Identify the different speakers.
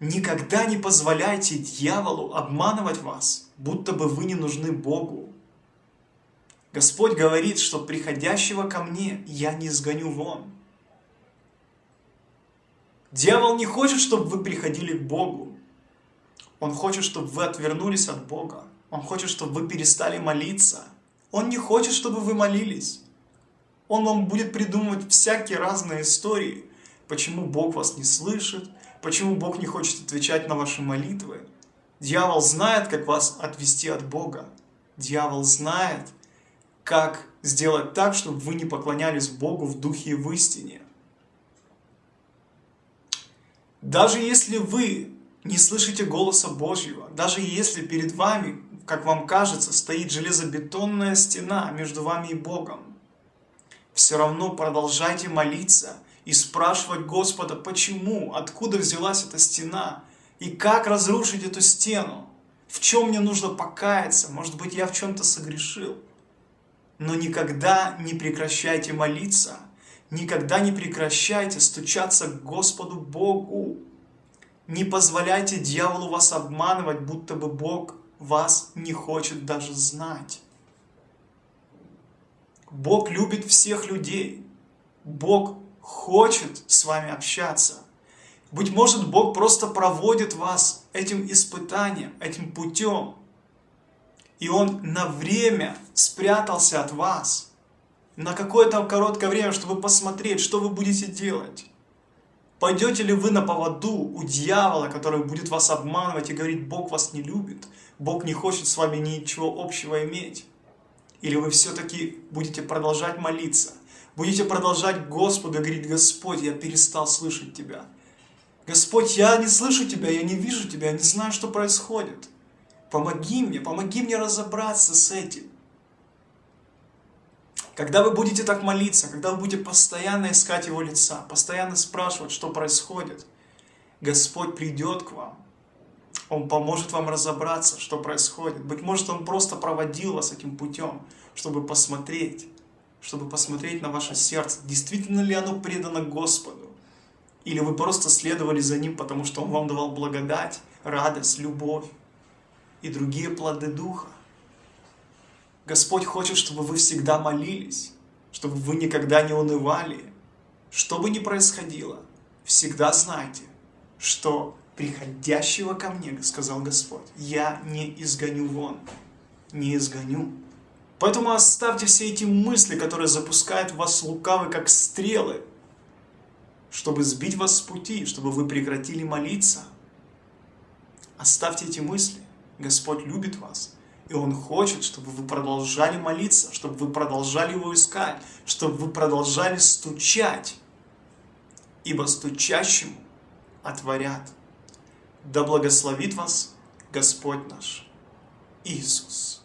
Speaker 1: Никогда не позволяйте дьяволу обманывать вас, будто бы вы не нужны Богу. Господь говорит, что приходящего ко мне я не сгоню вон. Дьявол не хочет, чтобы вы приходили к Богу. Он хочет, чтобы вы отвернулись от Бога. Он хочет, чтобы вы перестали молиться. Он не хочет, чтобы вы молились. Он вам будет придумывать всякие разные истории, почему Бог вас не слышит, почему Бог не хочет отвечать на ваши молитвы. Дьявол знает, как вас отвести от Бога. Дьявол знает, как сделать так, чтобы вы не поклонялись Богу в духе и в истине. Даже если вы не слышите голоса Божьего, даже если перед вами, как вам кажется, стоит железобетонная стена между вами и Богом, все равно продолжайте молиться и спрашивать Господа, почему, откуда взялась эта стена, и как разрушить эту стену, в чем мне нужно покаяться, может быть, я в чем-то согрешил. Но никогда не прекращайте молиться, никогда не прекращайте стучаться к Господу Богу. Не позволяйте дьяволу вас обманывать, будто бы Бог вас не хочет даже знать. Бог любит всех людей. Бог хочет с вами общаться. Быть может, Бог просто проводит вас этим испытанием, этим путем. И Он на время спрятался от вас. На какое-то короткое время, чтобы посмотреть, что вы будете делать. Пойдете ли вы на поводу у дьявола, который будет вас обманывать и говорить, Бог вас не любит, Бог не хочет с вами ничего общего иметь? Или вы все-таки будете продолжать молиться, будете продолжать Господу говорить, Господь, я перестал слышать Тебя. Господь, я не слышу Тебя, я не вижу Тебя, я не знаю, что происходит. Помоги мне, помоги мне разобраться с этим. Когда вы будете так молиться, когда вы будете постоянно искать Его лица, постоянно спрашивать, что происходит, Господь придет к вам он поможет вам разобраться, что происходит. Быть может, Он просто проводил вас этим путем, чтобы посмотреть, чтобы посмотреть на ваше сердце, действительно ли оно предано Господу. Или вы просто следовали за Ним, потому что Он вам давал благодать, радость, любовь и другие плоды Духа. Господь хочет, чтобы вы всегда молились, чтобы вы никогда не унывали. Что бы ни происходило, всегда знайте, что приходящего ко мне, сказал Господь, я не изгоню вон, не изгоню. Поэтому оставьте все эти мысли, которые запускают вас лукавы, как стрелы, чтобы сбить вас с пути, чтобы вы прекратили молиться. Оставьте эти мысли. Господь любит вас. И Он хочет, чтобы вы продолжали молиться, чтобы вы продолжали Его искать, чтобы вы продолжали стучать. Ибо стучащему отворят. Да благословит вас Господь наш Иисус.